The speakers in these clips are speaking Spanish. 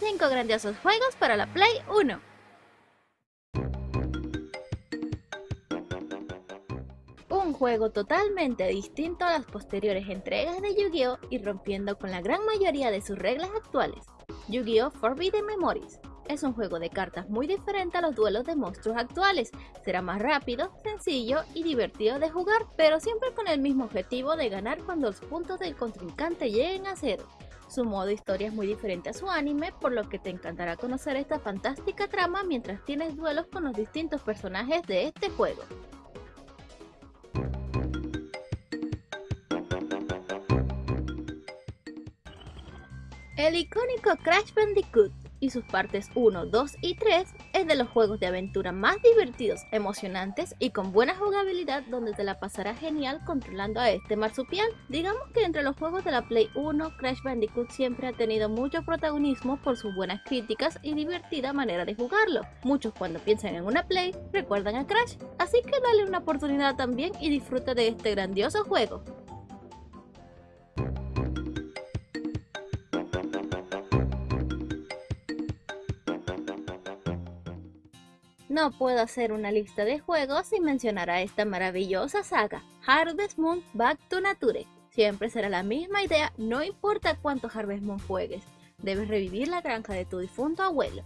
5 grandiosos juegos para la Play 1. Un juego totalmente distinto a las posteriores entregas de Yu-Gi-Oh! y rompiendo con la gran mayoría de sus reglas actuales. Yu-Gi-Oh! Forbidden Memories es un juego de cartas muy diferente a los duelos de monstruos actuales. Será más rápido, sencillo y divertido de jugar, pero siempre con el mismo objetivo de ganar cuando los puntos del contrincante lleguen a cero. Su modo historia es muy diferente a su anime, por lo que te encantará conocer esta fantástica trama mientras tienes duelos con los distintos personajes de este juego. El icónico Crash Bandicoot y sus partes 1, 2 y 3 es de los juegos de aventura más divertidos, emocionantes y con buena jugabilidad donde te la pasarás genial controlando a este marsupial. Digamos que entre los juegos de la Play 1, Crash Bandicoot siempre ha tenido mucho protagonismo por sus buenas críticas y divertida manera de jugarlo. Muchos cuando piensan en una Play recuerdan a Crash, así que dale una oportunidad también y disfruta de este grandioso juego. No puedo hacer una lista de juegos sin mencionar a esta maravillosa saga, Harvest Moon Back to Nature. Siempre será la misma idea, no importa cuánto Harvest Moon juegues, debes revivir la granja de tu difunto abuelo.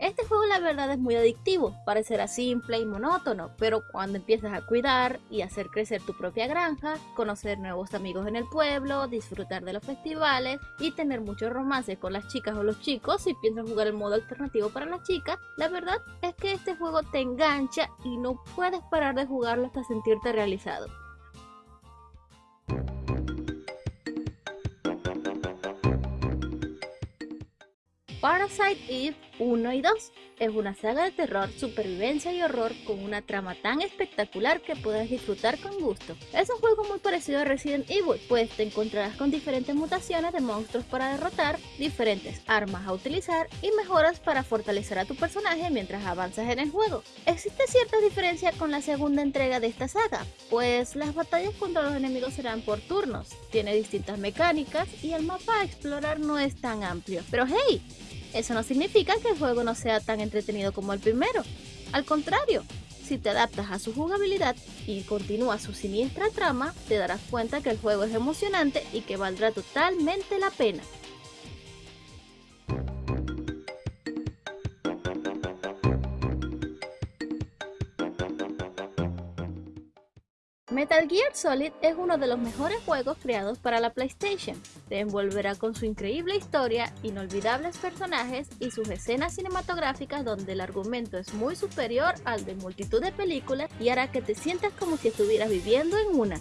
Este juego la verdad es muy adictivo, parecerá simple y monótono, pero cuando empiezas a cuidar y hacer crecer tu propia granja, conocer nuevos amigos en el pueblo, disfrutar de los festivales y tener mucho romance con las chicas o los chicos si piensas jugar el modo alternativo para las chicas, la verdad es que este juego te engancha y no puedes parar de jugarlo hasta sentirte realizado. Parasite Eve 1 y 2 es una saga de terror, supervivencia y horror con una trama tan espectacular que puedes disfrutar con gusto. Es un juego muy parecido a Resident Evil, pues te encontrarás con diferentes mutaciones de monstruos para derrotar, diferentes armas a utilizar y mejoras para fortalecer a tu personaje mientras avanzas en el juego. Existe cierta diferencia con la segunda entrega de esta saga, pues las batallas contra los enemigos serán por turnos, tiene distintas mecánicas y el mapa a explorar no es tan amplio. Pero hey, eso no significa que el juego no sea tan entretenido como el primero. Al contrario, si te adaptas a su jugabilidad y continúas su siniestra trama, te darás cuenta que el juego es emocionante y que valdrá totalmente la pena. Metal Gear Solid es uno de los mejores juegos creados para la PlayStation. Te envolverá con su increíble historia, inolvidables personajes y sus escenas cinematográficas donde el argumento es muy superior al de multitud de películas y hará que te sientas como si estuvieras viviendo en una.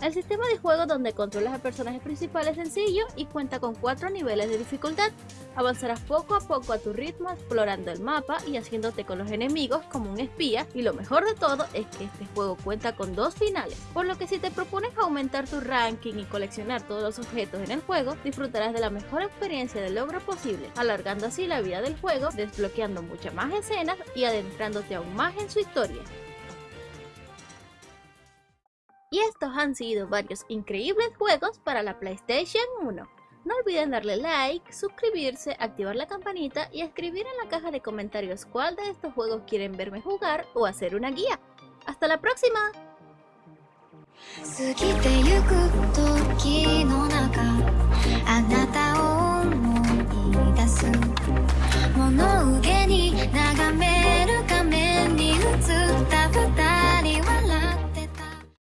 El sistema de juego donde controlas al personaje principal es sencillo y cuenta con 4 niveles de dificultad. Avanzarás poco a poco a tu ritmo explorando el mapa y haciéndote con los enemigos como un espía y lo mejor de todo es que este juego cuenta con dos finales, por lo que si te propones aumentar tu ranking y coleccionar todos los objetos en el juego, disfrutarás de la mejor experiencia de logro posible, alargando así la vida del juego, desbloqueando muchas más escenas y adentrándote aún más en su historia. Y estos han sido varios increíbles juegos para la PlayStation 1. No olviden darle like, suscribirse, activar la campanita y escribir en la caja de comentarios cuál de estos juegos quieren verme jugar o hacer una guía. ¡Hasta la próxima!